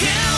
can't